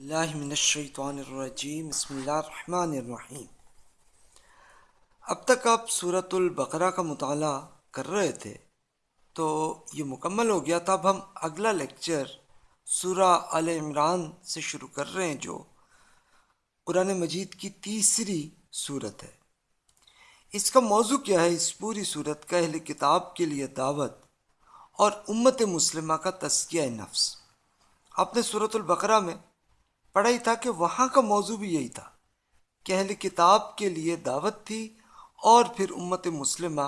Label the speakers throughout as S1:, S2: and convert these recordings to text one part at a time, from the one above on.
S1: اللہ من الشیطان الرجیم، بسم اللہ الرحمن الرحیم۔ اب تک آپ صورت البقرہ کا مطالعہ کر رہے تھے، تو یہ مکمل ہو گیا تھا۔ اب ہم اگلا لیکچر سورہ آل عمران سے شروع کر رہے ہیں، جو قرآن مجید کی تیسری صورت ہے۔ اس کا موضوع کیا ہے؟ اس پوری صورت کا اہل کتاب کے لیے دعوت اور امت مسلمہ کا تزکیہ نفس۔ آپ نے صورت البقرہ میں پڑھا ہی تھا کہ وہاں کا موضوع بھی یہی تھا کہ اہل کتاب کے لیے دعوت تھی اور پھر امت مسلمہ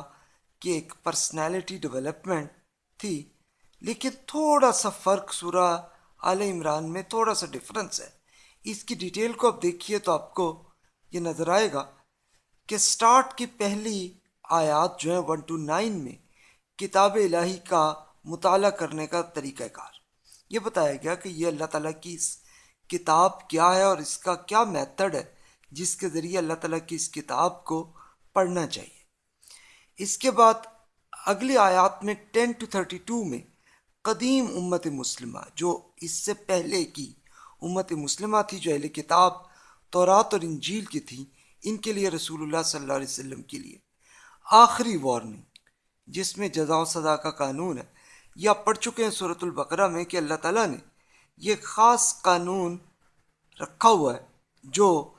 S1: کی ایک پرسنالٹی ڈیولپمنٹ تھی۔ لیکن تھوڑا سا فرق سورہ آل عمران میں تھوڑا سا ڈفرنس ہے۔ اس کی ڈیٹیل کو اب دیکھیے تو آپ کو یہ نظر آئے گا کہ سٹارٹ کی پہلی آیات جو ہیں ون ٹو نائن میں کتاب الہی کا مطالعہ کرنے کا طریقہ کار۔ یہ بتایا گیا کہ یہ اللہ تعالیٰ کی کتاب کیا ہے اور اس کا کیا میتھڈ ہے، جس کے ذریعے اللہ تعالیٰ کی اس کتاب کو پڑھنا چاہیے۔ اس کے بعد اگلی آیات میں ٹین ٹو تھرٹی ٹو میں قدیم امت مسلمہ، جو اس سے پہلے کی امت مسلمہ تھی، جو اہل کتاب تورات اور انجیل کی تھی، ان کے لیے رسول اللہ صلی اللہ علیہ وسلم کے لیے۔ آخری وارننگ جس میں جزا و سزا کا قانون ہے۔ یہ آپ پڑھ چکے ہیں صورت البقرہ میں کہ اللہ تعالیٰ نے یہ خاص قانون رکھا ہوا ہے، جو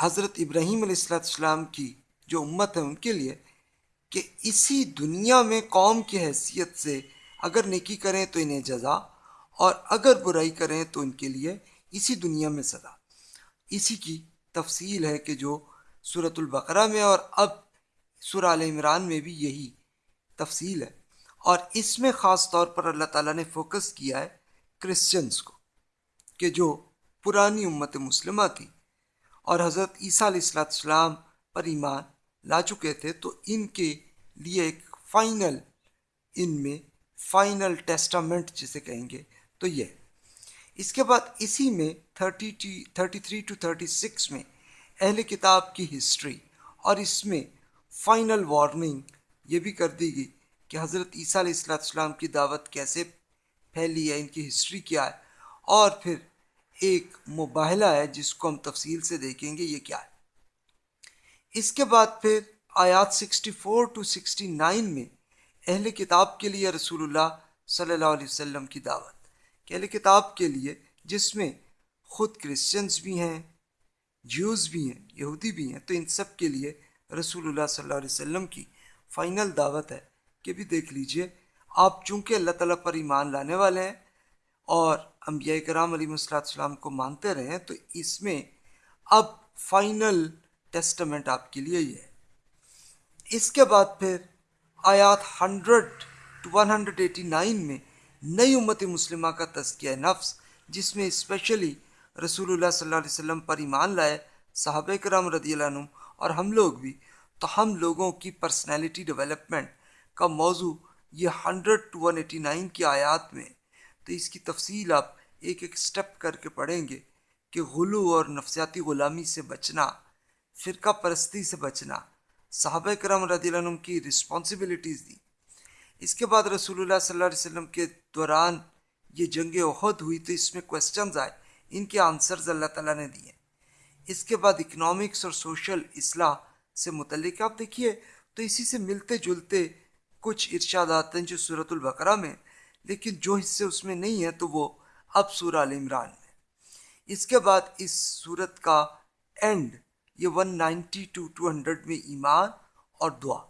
S1: حضرت ابراہیم علیہ السلام کی جو امت ہے ان کے لیے، کہ اسی دنیا میں قوم کی حیثیت سے اگر نیکی کریں تو انہیں جزا، اور اگر برائی کریں تو ان کے لیے اسی دنیا میں سزا اسی کی تفصیل ہے کہ جو صورت البقرہ میں اور اب سورہ عال عمران میں بھی یہی تفصیل ہے۔ اور اس میں خاص طور پر اللہ تعالیٰ نے فوکس کیا ہے کرسچنس کو کہ جو پرانی امت مسلمہ تھی اور حضرت عیسیٰ علیہ السلام پر ایمان لا چکے تھے تو ان کے لیے ایک فائنل، ان میں فائنل ٹیسٹامنٹ جسے کہیں گے تو یہ۔ اس کے بعد اسی میں thirty T, thirty three to thirty six میں اہل کتاب کی ہسٹری اور اس میں فائنل وارننگ یہ بھی کر دی گئی کہ حضرت عیسیٰ علیہ السلام کی دعوت کیسے پھیلی ہے، ان کی ہسٹری کیا ہے۔ اور پھر ایک مباہلہ ہے، جس کو ہم تفصیل سے دیکھیں گے، یہ کیا ہے۔ اس کے بعد پھر آیات 64 ٹو 69 میں اہل کتاب کے لیے رسول اللہ صلی اللہ علیہ وسلم کی دعوت۔ کہ اہل کتاب کے لیے، جس میں خود کرسچنس بھی ہیں جیوز بھی ہیں، یہودی بھی ہیں، تو ان سب کے لیے رسول اللہ صلی اللہ علیہ وسلم کی فائنل دعوت ہے۔ کہ بھی دیکھ لیجیے آپ چونکہ اللہ تعالیٰ پر ایمان لانے والے ہیں اور انبیاء کرام علیہ صلاح السلام کو مانتے رہے ہیں، تو اس میں اب فائنل ٹیسٹمنٹ آپ کے لیے یہ ہے۔ اس کے بعد پھر آیات hundred to one hundred eighty nine میں نئی امت مسلمہ کا تزکیہ نفس، جس میں اسپیشلی رسول اللہ صلی اللہ علیہ وسلم پر ایمان لائے صحابہ کرام رضی اللہ عنہ اور ہم لوگ بھی، تو ہم لوگوں کی پرسنالٹی ڈیولپمنٹ کا موضوع یہ hundred to one eighty nine کی آیات میں تو اس کی تفصیل آپ ایک ایک سٹیپ کر کے پڑھیں گے کہ غلو اور نفسیاتی غلامی سے بچنا، فرقہ پرستی سے بچنا، صحابہ کرم رضی اللہ عنہ کی رسپانسبلٹیز دی۔ اس کے بعد رسول اللہ صلی اللہ علیہ وسلم کے دوران یہ جنگ عہد ہوئی تو اس میں کوشچنز آئے، ان کے آنسرز اللہ تعالیٰ نے دیے۔ اس کے بعد اکنامکس اور سوشل اصلاح سے متعلق، آپ دیکھیے تو اسی سے ملتے جلتے کچھ ارشادات ہیں جو صورت البقرہ میں، لیکن جو حصے اس میں نہیں ہیں تو وہ اب سورہ عمران میں۔ اس کے بعد اس صورت کا اینڈ یہ one ninety two two hundred میں ایمان اور دعا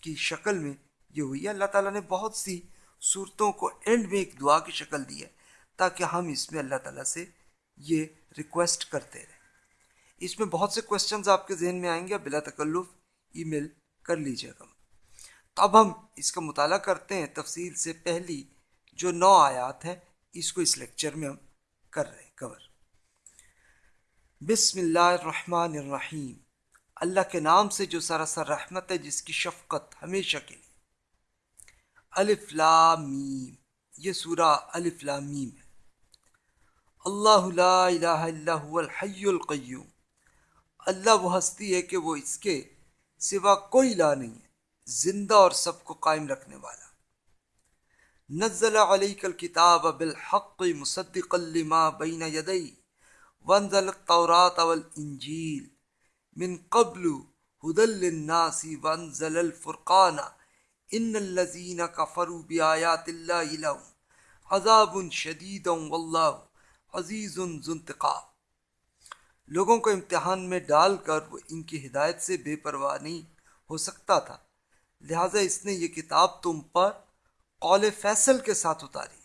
S1: کی شکل میں یہ ہوئی۔ ہے اللہ تعالیٰ نے بہت سی صورتوں کو اینڈ میں ایک دعا کی شکل دی ہے تاکہ ہم اس میں اللہ تعالیٰ سے یہ ریکویسٹ کرتے رہیں۔ اس میں بہت سے کوشچنز آپ کے ذہن میں آئیں گے بلا تکلف ای میل کر لیجیے گا۔ اب ہم اس کا مطالعہ کرتے ہیں تفصیل سے پہلی جو نو آیات ہیں، اس کو اس لیکچر میں ہم کر رہے ہیں کور بسم اللہ الرحمن الرحیم. اللہ کے نام سے جو سراسر رحمت ہے، جس کی شفقت ہمیشہ کے لیے. الف لام میم. یہ سورہ الف لام میم ہے. اللہ لا الہ الا هو الحی القیوم. اللہ وہ ہستی ہے کہ وہ اس کے سوا کوئی لا نہیں ہے. زندہ اور سب کو قائم رکھنے والا۔ نزل علیک الکتاب بالحق مصدقا لما بین یدی وانزل التورات والانجیل من قبل هدى للناس وانزل الفرقان ان الذين كفروا بآيات الله لهم عذاب شدید واللہ عزیز ذو انتقام۔ لوگوں کو امتحان میں ڈال کر وہ ان کی ہدایت سے بے پرواہ نہیں ہو سکتا تھا۔ لہٰذا اس نے یہ کتاب تم پر قول فیصل کے ساتھ اتاری۔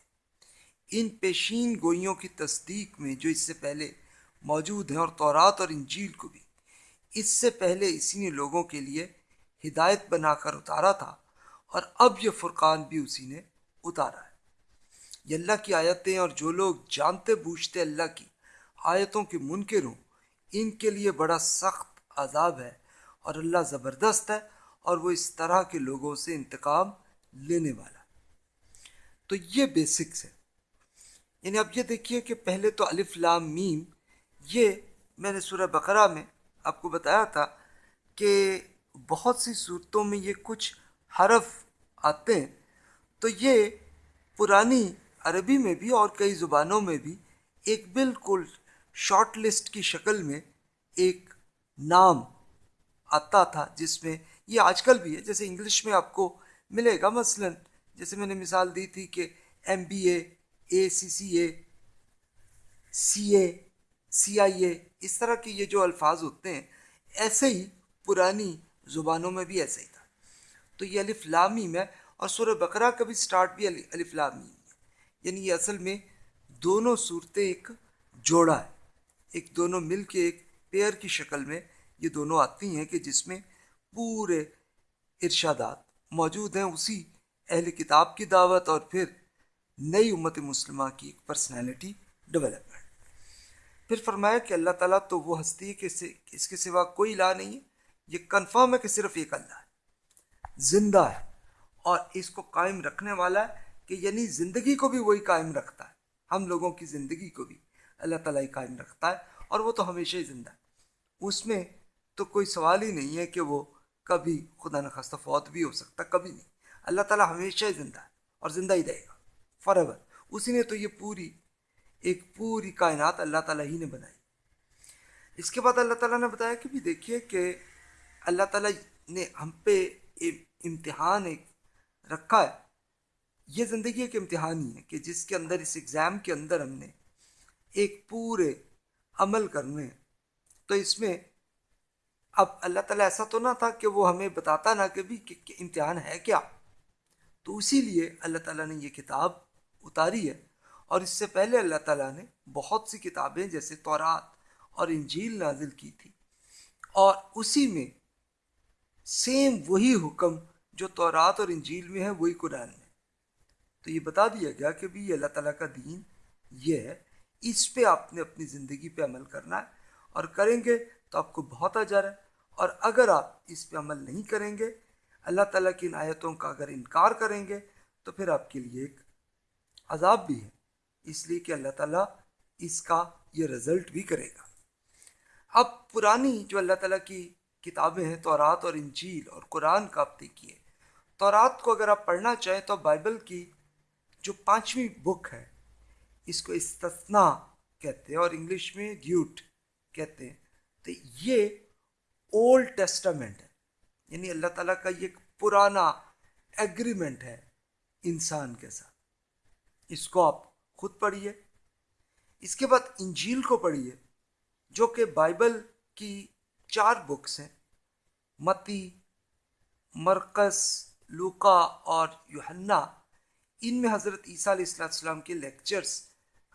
S1: ان پیشین گوئیوں کی تصدیق میں جو اس سے پہلے موجود ہیں اور تورات اور انجیل کو بھی، اس سے پہلے اسی نے لوگوں کے لیے ہدایت بنا کر اتارا تھا اور اب یہ فرقان بھی اسی نے اتارا ہے۔ یہ اللہ کی آیتیں اور جو لوگ جانتے بوجھتے اللہ کی آیتوں کے منکر ہوں، ان کے لیے بڑا سخت عذاب ہے اور اللہ زبردست ہے اور وہ اس طرح کے لوگوں سے انتقام لینے والا۔ تو یہ بیسکس ہے۔ یعنی اب یہ دیکھیے کہ پہلے تو الف لام میم، یہ میں نے سورہ بقرہ میں آپ کو بتایا تھا کہ بہت سی صورتوں میں یہ کچھ حرف آتے ہیں۔ تو یہ پرانی عربی میں بھی اور کئی زبانوں میں بھی ایک بالکل شارٹ لسٹ کی شکل میں ایک نام آتا تھا جس میں یہ آج کل بھی ہے، جیسے انگلش میں آپ کو ملے گا مثلا، جیسے میں نے مثال دی تھی کہ ایم بی اے اے سی سی اے سی اے، سی آئی اے، اس طرح کے یہ جو الفاظ ہوتے ہیں، ایسے ہی پرانی زبانوں میں بھی ایسے ہی تھا۔ تو یہ الف لامیم ہے اور سورہ بقرہ کا بھی سٹارٹ بھی الف لامیم ہے یعنی یہ اصل میں دونوں صورتیں ایک جوڑا ہے۔ ایک دونوں مل کے ایک پیئر کی شکل میں یہ دونوں آتی ہیں کہ جس میں پورے ارشادات موجود ہیں اسی اہل کتاب کی دعوت اور پھر نئی امت مسلمہ کی ایک پرسنالٹی ڈیولپمنٹ پھر فرمایا کہ اللہ تعالیٰ تو وہ ہستی ہے کہ اس کے سوا کوئی الہ نہیں ہے۔ یہ کنفرم ہے کہ صرف ایک اللہ ہے۔ زندہ ہے۔ اور اس کو قائم رکھنے والا ہے کہ یعنی زندگی کو بھی وہی قائم رکھتا ہے۔ ہم لوگوں کی زندگی کو بھی اللہ تعالیٰ ہی قائم رکھتا ہے اور وہ تو ہمیشہ ہی زندہ ہے۔ اس میں تو کوئی سوال ہی نہیں ہے کہ وہ کبھی خدا نخواستہ فوت بھی ہو سکتا، کبھی نہیں۔ اللہ تعالیٰ ہمیشہ ہی زندہ ہے اور زندہ ہی رہے گا فار ایور اسی نے تو یہ پوری، ایک پوری کائنات اللہ تعالیٰ ہی نے بنائی۔ اس کے بعد اللہ تعالیٰ نے بتایا کہ بھی دیکھیے کہ اللہ تعالیٰ نے ہم پہ امتحان ایک رکھا ہے۔ یہ زندگی ایک امتحان ہی ہے کہ جس کے اندر، اس ایگزام کے اندر ہم نے ایک پورے عمل کرنے تو اس میں اب اللہ تعالیٰ ایسا تو نہ تھا کہ وہ ہمیں بتاتا نہ کہ بھی کہ امتحان ہے کیا؟ تو اسی لیے اللہ تعالیٰ نے یہ کتاب اتاری ہے اور اس سے پہلے اللہ تعالیٰ نے بہت سی کتابیں جیسے تورات اور انجیل نازل کی تھی اور اسی میں سیم وہی حکم جو تورات اور انجیل میں ہے، وہی قرآن میں۔ تو یہ بتا دیا گیا کہ بھی یہ اللہ تعالیٰ کا دین یہ ہے، اس پہ آپ نے اپنی زندگی پہ عمل کرنا ہے اور کریں گے تو آپ کو بہت اجر ہے۔ اور اگر آپ اس پہ عمل نہیں کریں گے، اللہ تعالیٰ کی ان آیتوں کا اگر انکار کریں گے، تو پھر آپ کے لیے ایک عذاب بھی ہے۔ اس لیے کہ اللہ تعالیٰ اس کا یہ رزلٹ بھی کرے گا۔ اب پرانی جو اللہ تعالیٰ کی کتابیں ہیں، تورات اور انجیل اور قرآن کا آپ دیکھیے۔ تورات کو اگر آپ پڑھنا چاہیں تو بائبل کی جو پانچویں بک ہے، اس کو استثنا کہتے ہیں اور انگلش میں ڈیوٹ کہتے ہیں۔ تو یہ اولڈ ٹیسٹامنٹ ہے۔ یعنی اللہ تعالیٰ کا یہ ایک پرانا ایگریمنٹ ہے انسان کے ساتھ۔ اس کو آپ خود پڑھیے۔ اس کے بعد انجیل کو پڑھیے، جو کہ بائبل کی چار بکس ہیں۔ متی مرکز لوکا اور یوہنا ان میں حضرت عیسیٰ علیہ السلام کے لیکچرز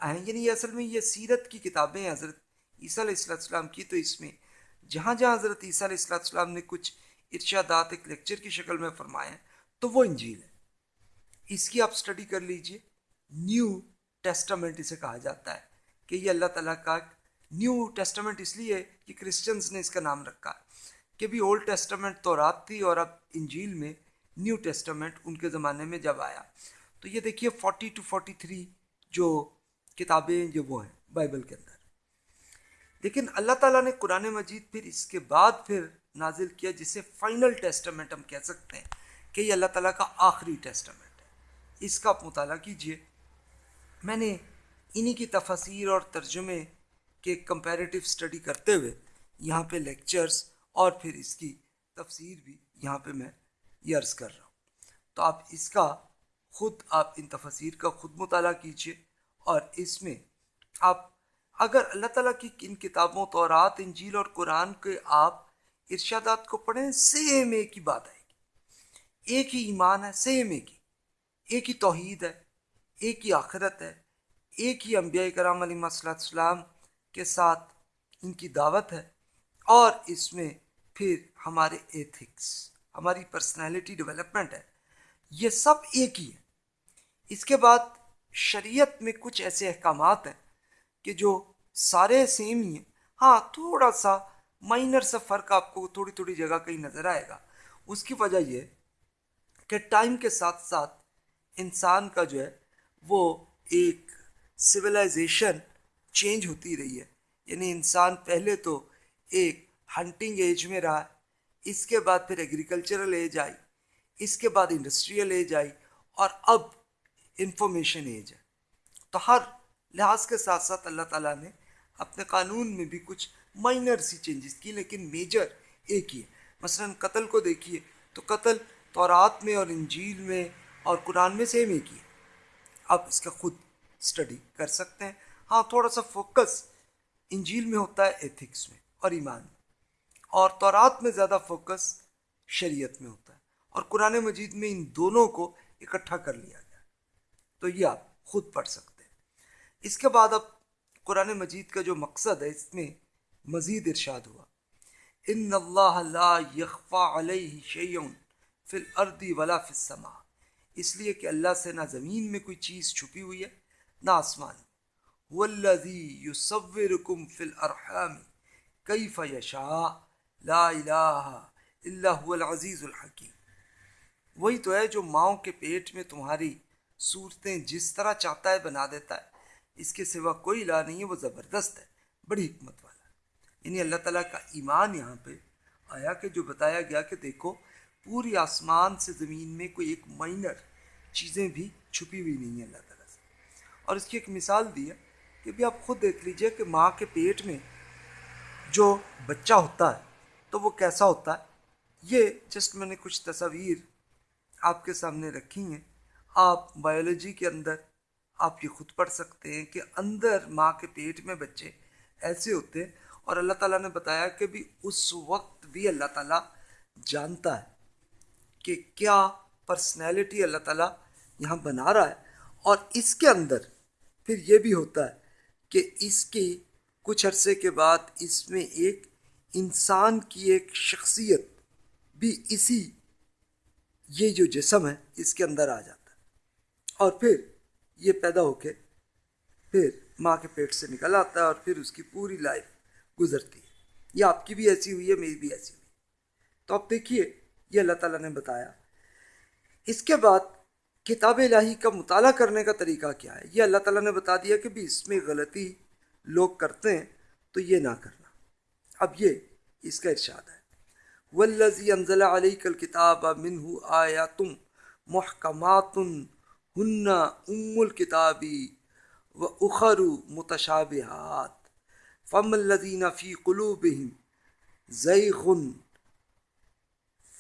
S1: ہیں۔ یعنی یہ اصل میں یہ سیرت کی کتابیں ہیں، حضرت عیسیٰ علیہ السلام کی تو اس میں جہاں جہاں حضرت عیسیٰ علیہ السلام نے کچھ ارشادات ایک لیکچر کی شکل میں فرمائے تو وہ انجیل ہے۔ اس کی آپ اسٹڈی کر لیجیے۔ نیو ٹیسٹامنٹ اسے کہا جاتا ہے کہ یہ اللہ تعالیٰ کا نیو ٹیسٹامنٹ اس لیے کہ کرسچنس نے اس کا نام رکھا کہ بھی اولڈ ٹیسٹامنٹ تو رات تھی اور اب انجیل میں نیو ٹیسٹامنٹ ان کے زمانے میں جب آیا۔ تو یہ دیکھیے فورٹی ٹو فورٹی تھری جو کتابیں جو وہ ہیں بائبل کے اندر۔ لیکن اللہ تعالیٰ نے قرآن مجید پھر اس کے بعد پھر نازل کیا جسے فائنل ٹیسٹمنٹ ہم کہہ سکتے ہیں کہ یہ اللہ تعالیٰ کا آخری ٹیسٹمنٹ ہے۔ اس کا آپ مطالعہ کیجیے۔ میں نے انہی کی تفسیر اور ترجمے کے کمپیریٹیو اسٹڈی کرتے ہوئے یہاں پہ لیکچرز اور پھر اس کی تفسیر بھی یہاں پہ میں یہ عرض کر رہا ہوں۔ تو آپ اس کا خود آپ ان تفسیر کا خود مطالعہ کیجیے اور اس میں آپ اگر اللہ تعالیٰ کی کن کتابوں، تورات، انجیل اور قرآن کے آپ ارشادات کو پڑھیں سیم ایک ہی بات آئے گی۔ ایک ہی ایمان ہے سیم ایک ہی۔ ایک ہی توحید ہے، ایک ہی آخرت ہے۔ ایک ہی انبیاء کرام علیہ السلام کے ساتھ ان کی دعوت ہے۔ اور اس میں پھر ہمارے ایتھکس ہماری پرسنالٹی ڈیولپمنٹ ہے۔ یہ سب ایک ہی ہے۔ اس کے بعد شریعت میں کچھ ایسے احکامات ہیں کہ جو سارے سیم ہی ہیں۔ ہاں تھوڑا سا مائنر سا فرق آپ کو تھوڑی تھوڑی جگہ کہیں نظر آئے گا۔ اس کی وجہ یہ کہ ٹائم کے ساتھ ساتھ انسان کا جو ہے، وہ ایک سویلائزیشن چینج ہوتی رہی ہے۔ یعنی انسان پہلے تو ایک ہنٹنگ ایج میں رہا، اس کے بعد پھر ایگریکلچرل ایج آئی، اس کے بعد انڈسٹریل ایج آئی اور اب انفارمیشن ایج ہے۔ تو ہر لحاظ کے ساتھ ساتھ اللہ تعالیٰ نے اپنے قانون میں بھی کچھ مائنر سی چینجز کی، لیکن میجر ایک ہی ہے۔ مثلا قتل کو دیکھیے تو قتل تورات میں اور انجیل میں اور قرآن میں سیم ایک ہی ہے۔ آپ اس کا خود اسٹڈی کر سکتے ہیں۔ ہاں تھوڑا سا فوکس انجیل میں ہوتا ہے ایتھکس میں اور ایمان میں۔ اور تورات میں زیادہ فوکس شریعت میں ہوتا ہے۔ اور قرآن مجید میں ان دونوں کو اکٹھا کر لیا گیا۔ تو یہ آپ خود پڑھ سکتے ہیں۔ اس کے بعد اب قرآن مجید کا جو مقصد ہے، اس میں مزید ارشاد ہوا۔ ان اللہ لا یخفا علیہ شیون فی الارض ولا فی السماء۔ اس لیے کہ اللہ سے نہ زمین میں کوئی چیز چھپی ہوئی ہے، نہ آسمان۔ والذی یصورکم فی الارحام۔ کیف یشاء؟ لا الہ الا هو العزیز الحکیم۔ وہی تو ہے جو ماؤں کے پیٹ میں تمہاری صورتیں جس طرح چاہتا ہے، بنا دیتا ہے۔ اس کے سوا کوئی الہ نہیں ہے، وہ زبردست ہے، بڑی حکمت والا۔ یعنی اللہ تعالیٰ کا ایمان یہاں پہ آیا کہ جو بتایا گیا کہ دیکھو، پوری آسمان سے زمین میں کوئی ایک مائنر چیزیں بھی چھپی ہوئی نہیں ہیں اللہ تعالیٰ سے۔ اور اس کی ایک مثال دی ہے کہ بھی آپ خود دیکھ لیجیے کہ ماں کے پیٹ میں جو بچہ ہوتا ہے، تو وہ کیسا ہوتا ہے؟ یہ جسٹ میں نے کچھ تصاویر آپ کے سامنے رکھی ہیں۔ آپ بایولوجی کے اندر آپ یہ خود پڑھ سکتے ہیں کہ اندر ماں کے پیٹ میں بچے ایسے ہوتے ہیں اور اللہ تعالیٰ نے بتایا کہ بھی اس وقت بھی اللہ تعالیٰ جانتا ہے کہ کیا پرسنالٹی اللہ تعالیٰ یہاں بنا رہا ہے اور اس کے اندر پھر یہ بھی ہوتا ہے کہ اس کی کچھ عرصے کے بعد اس میں ایک انسان کی ایک شخصیت بھی اسی یہ جو جسم ہے اس کے اندر آ جاتا ہے اور پھر یہ پیدا ہو کے پھر ماں کے پیٹ سے نکل آتا ہے اور پھر اس کی پوری لائف گزرتی ہے۔ یہ آپ کی بھی ایسی ہوئی ہے، میری بھی ایسی ہوئی تو اب دیکھیے، یہ اللہ تعالیٰ نے بتایا۔ اس کے بعد کتاب الہی کا مطالعہ کرنے کا طریقہ کیا ہے؟ یہ اللہ تعالیٰ نے بتا دیا کہ بھی اس میں غلطی لوگ کرتے ہیں تو یہ نہ کرنا۔ اب یہ اس کا ارشاد ہے۔ والذی انزل علیک الکتاب منہ آیاتم محکمات ہن ام الکتابی و اخر متشابہات۔ فم الذین فی قلوبہم زیغ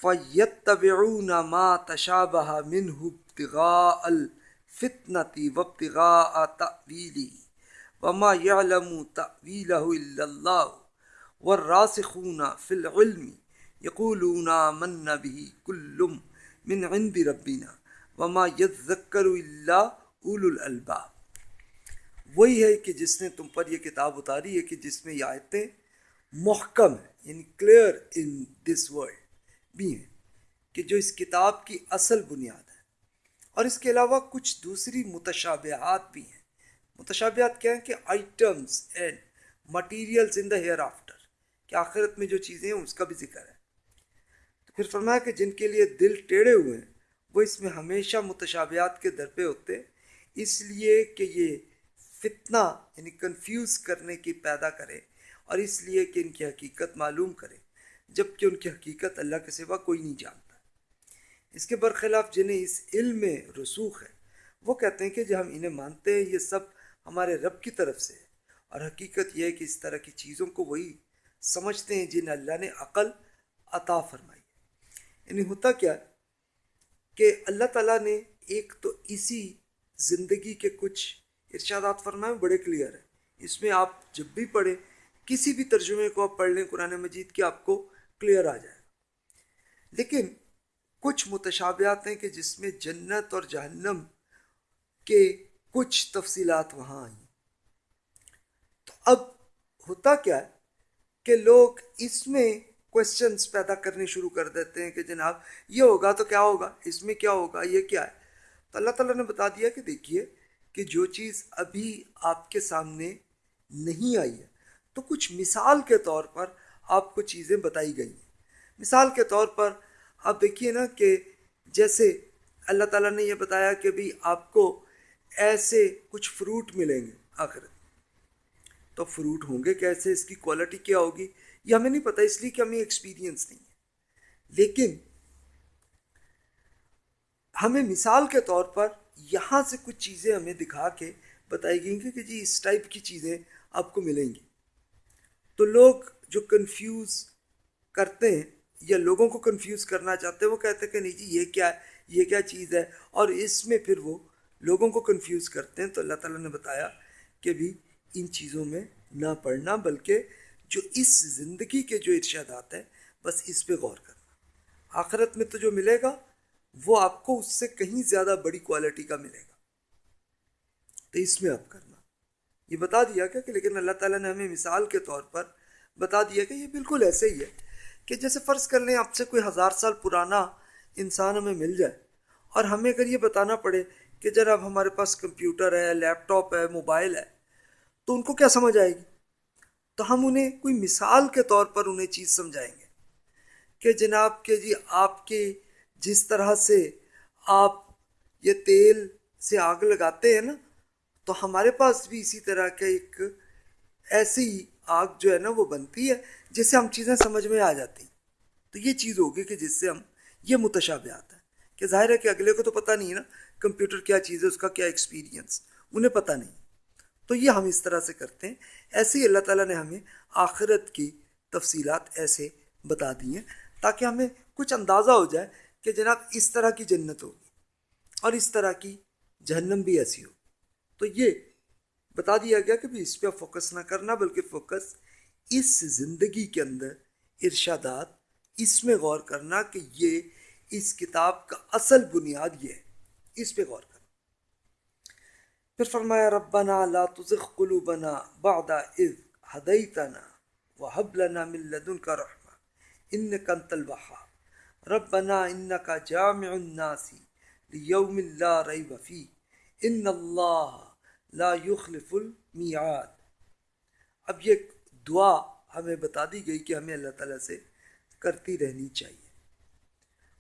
S1: فیتبعون ما تشابہ منہ ابتغاء الفتنة وابتغاء تأویلی وما يعلم تأویلہ الا اللہ والراسخون فی العلم یقولون من به کل من عند ربنا وما يذکر الا اول الالباب وہی ہے کہ جس نے تم پر یہ کتاب اتاری ہے کہ جس میں یہ آیتیں محکم ہیں یعنی کلیئر ان دس ورلڈ بھی ہیں، کہ جو اس کتاب کی اصل بنیاد ہے۔ اور اس کے علاوہ کچھ دوسری متشابہات بھی ہیں۔ متشابہات کیا ہیں کہ items and materials in the hair after کہ آخرت میں جو چیزیں ہیں، اس کا بھی ذکر ہے۔ تو پھر فرمایا کہ جن کے لیے دل ٹیڑھے ہوئے ہیں وہ اس میں ہمیشہ متشابہات کے در پہ ہوتے اس لیے کہ یہ فتنہ یعنی کنفیوز کرنے کی پیدا کرے اور اس لیے کہ ان کی حقیقت معلوم کرے جبکہ ان کی حقیقت اللہ کے سوا کوئی نہیں جانتا۔ اس کے برخلاف جنہیں اس علم میں رسوخ ہے، وہ کہتے ہیں کہ جو ہم انہیں مانتے ہیں، یہ سب ہمارے رب کی طرف سے ہے۔ اور حقیقت یہ ہے کہ اس طرح کی چیزوں کو وہی سمجھتے ہیں جنہیں اللہ نے عقل عطا فرمائی ہے۔ یعنی ہوتا کیا کہ اللہ تعالیٰ نے ایک تو اسی زندگی کے کچھ ارشادات فرمائے بڑے کلیئر ہیں۔ اس میں آپ جب بھی پڑھیں، کسی بھی ترجمے کو آپ پڑھ لیں، قرآن مجید کی آپ کو کلیئر آ جائے۔ لیکن کچھ متشابہات ہیں کہ جس میں جنت اور جہنم کے کچھ تفصیلات وہاں آئیں۔ تو اب ہوتا کیا ہے کہ لوگ اس میں کوشچنس پیدا کرنے شروع کر دیتے ہیں کہ جناب یہ ہوگا تو کیا ہوگا؟ اس میں کیا ہوگا؟ یہ کیا ہے؟ تو اللہ تعالیٰ نے بتا دیا کہ دیکھیے کہ جو چیز ابھی آپ کے سامنے نہیں آئی ہے، تو کچھ مثال کے طور پر آپ کو چیزیں بتائی گئی ہیں۔ مثال کے طور پر آپ دیکھیے نا کہ جیسے اللہ تعالیٰ نے یہ بتایا کہ بھی آپ کو ایسے کچھ فروٹ ملیں گے آخر تو فروٹ ہوں گے کیسے؟ اس کی کوالٹی کیا ہوگی؟ یہ ہمیں نہیں پتہ اس لیے کہ ہمیں ایکسپیرینس نہیں ہے۔ لیکن ہمیں مثال کے طور پر یہاں سے کچھ چیزیں ہمیں دکھا کے بتائی گئی کہ جی اس ٹائپ کی چیزیں آپ کو ملیں گی۔ تو لوگ جو کنفیوز کرتے ہیں یا لوگوں کو کنفیوز کرنا چاہتے ہیں، وہ کہتے ہیں کہ نہیں جی یہ کیا ہے یہ کیا چیز ہے؟ اور اس میں پھر وہ لوگوں کو کنفیوز کرتے ہیں۔ تو اللہ تعالیٰ نے بتایا کہ بھی ان چیزوں میں نہ پڑھنا، بلکہ جو اس زندگی کے جو ارشادات ہیں، بس اس پہ غور کرنا۔ آخرت میں تو جو ملے گا، وہ آپ کو اس سے کہیں زیادہ بڑی کوالٹی کا ملے گا۔ تو اس میں آپ کرنا۔ یہ بتا دیا کیا کہ، لیکن اللہ تعالیٰ نے ہمیں مثال کے طور پر بتا دیا کہ یہ بالکل ایسے ہی ہے کہ جیسے فرض کر لیں، آپ سے کوئی ہزار سال پرانا انسان ہمیں مل جائے اور ہمیں اگر یہ بتانا پڑے کہ جناب ہمارے پاس کمپیوٹر ہے، لیپ ٹاپ ہے، موبائل ہے، تو ان کو کیا سمجھ آئے گی؟ تو ہم انہیں کوئی مثال کے طور پر انہیں چیز سمجھائیں گے کہ جناب کہ جی آپ کے جس طرح سے آپ یہ تیل سے آگ لگاتے ہیں نا، تو ہمارے پاس بھی اسی طرح کا ایک ایسی آگ جو ہے نا وہ بنتی ہے، جس سے ہم چیزیں سمجھ میں آ جاتی تو یہ چیز ہوگی کہ جس سے ہم یہ متشابہات ہے کہ ظاہر ہے کہ اگلے کو تو پتہ نہیں ہے نا کمپیوٹر کیا چیز ہے، اس کا کیا ایکسپیرینس انہیں پتہ نہیں۔ تو یہ ہم اس طرح سے کرتے ہیں۔ ایسے ہی اللہ تعالیٰ نے ہمیں آخرت کی تفصیلات ایسے بتا دی ہیں تاکہ ہمیں کچھ اندازہ ہو جائے کہ جناب اس طرح کی جنت ہوگی اور اس طرح کی جہنم بھی ایسی ہو تو یہ بتا دیا گیا کہ بھی اس پہ فوکس نہ کرنا بلکہ فوکس اس زندگی کے اندر ارشادات اس میں غور کرنا کہ یہ اس کتاب کا اصل بنیاد یہ ہے۔ اس پہ غور کرنا۔ پھر فرمایا، ربنا لا تزغ قلوبنا بعد اذ هديتنا وهب لنا من لدنك رحمة انك انت الوهاب ربنا انك جامع الناس ليوم لا ريب فيه ان الله لا يخلف الميعاد اب یہ دعا ہمیں بتا دی گئی کہ ہمیں اللہ تعالیٰ سے کرتی رہنی چاہیے۔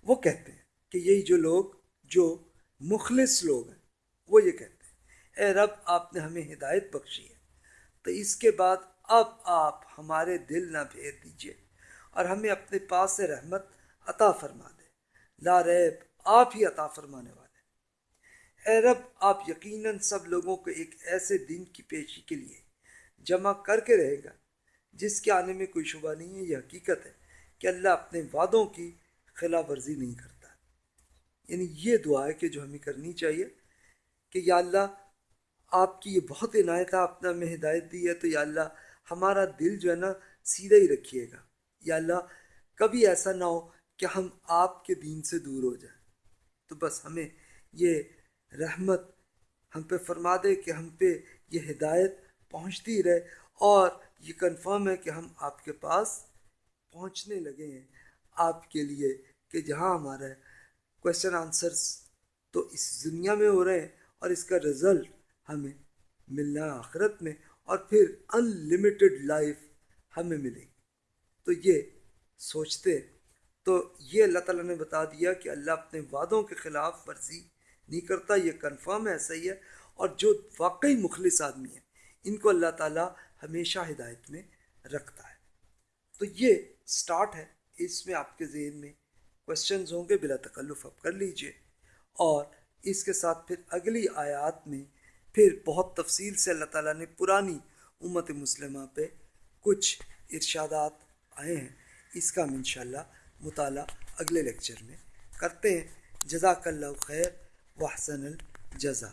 S1: وہ کہتے ہیں کہ یہی جو لوگ، جو مخلص لوگ ہیں، وہ یہ کہتے ہیں۔ اے رب، آپ نے ہمیں ہدایت بخشی ہے۔ تو اس کے بعد اب آپ ہمارے دل نہ پھیر دیجیے اور ہمیں اپنے پاس سے رحمت عطا فرما دے۔ لا ریب، آپ ہی عطا فرمانے والے اے رب، آپ یقیناً سب لوگوں کو ایک ایسے دن کی پیشی کے لیے جمع کر کے رہے گا، جس کے آنے میں کوئی شبہ نہیں ہے، یہ حقیقت ہے کہ اللہ اپنے وعدوں کی خلاف ورزی نہیں کرتا۔ یعنی یہ دعا ہے کہ جو ہمیں کرنی چاہیے کہ یا اللہ آپ کی یہ بہت عنایت ہے، آپ نے ہمیں ہدایت دی ہے، تو یا اللہ ہمارا دل جو ہے نا سیدھا ہی رکھیے گا۔ یا اللہ کبھی ایسا نہ ہو کہ ہم آپ کے دین سے دور ہو جائیں۔ تو بس ہمیں یہ رحمت ہم پہ فرما دے کہ ہم پہ یہ ہدایت پہنچتی رہے اور یہ کنفرم ہے کہ ہم آپ کے پاس پہنچنے لگے ہیں آپ کے لیے کہ جہاں ہمارا کوشچن آنسرس تو اس دنیا میں ہو رہے ہیں اور اس کا رزلٹ ہمیں ملنا آخرت میں اور پھر ان لمیٹڈ لائف ہمیں ملے گی۔ تو یہ سوچتے، تو یہ اللہ تعالیٰ نے بتا دیا کہ اللہ اپنے وعدوں کے خلاف ورزی نہیں کرتا، یہ کنفرم ہے ایسا ہی ہے۔ اور جو واقعی مخلص آدمی ہے، ان کو اللہ تعالیٰ ہمیشہ ہدایت میں رکھتا ہے۔ تو یہ سٹارٹ ہے۔ اس میں آپ کے ذہن میں کوشچنز ہوں گے، بلا تکلف آپ کر لیجیے۔ اور اس کے ساتھ پھر اگلی آیات میں پھر بہت تفصیل سے اللہ تعالیٰ نے پرانی امت مسلمہ پہ کچھ ارشادات آئے ہیں۔ اس کا ہم انشاءاللہ مطالعہ اگلے لیکچر میں کرتے ہیں۔ جزاک اللہ خیر، وحسن الجزا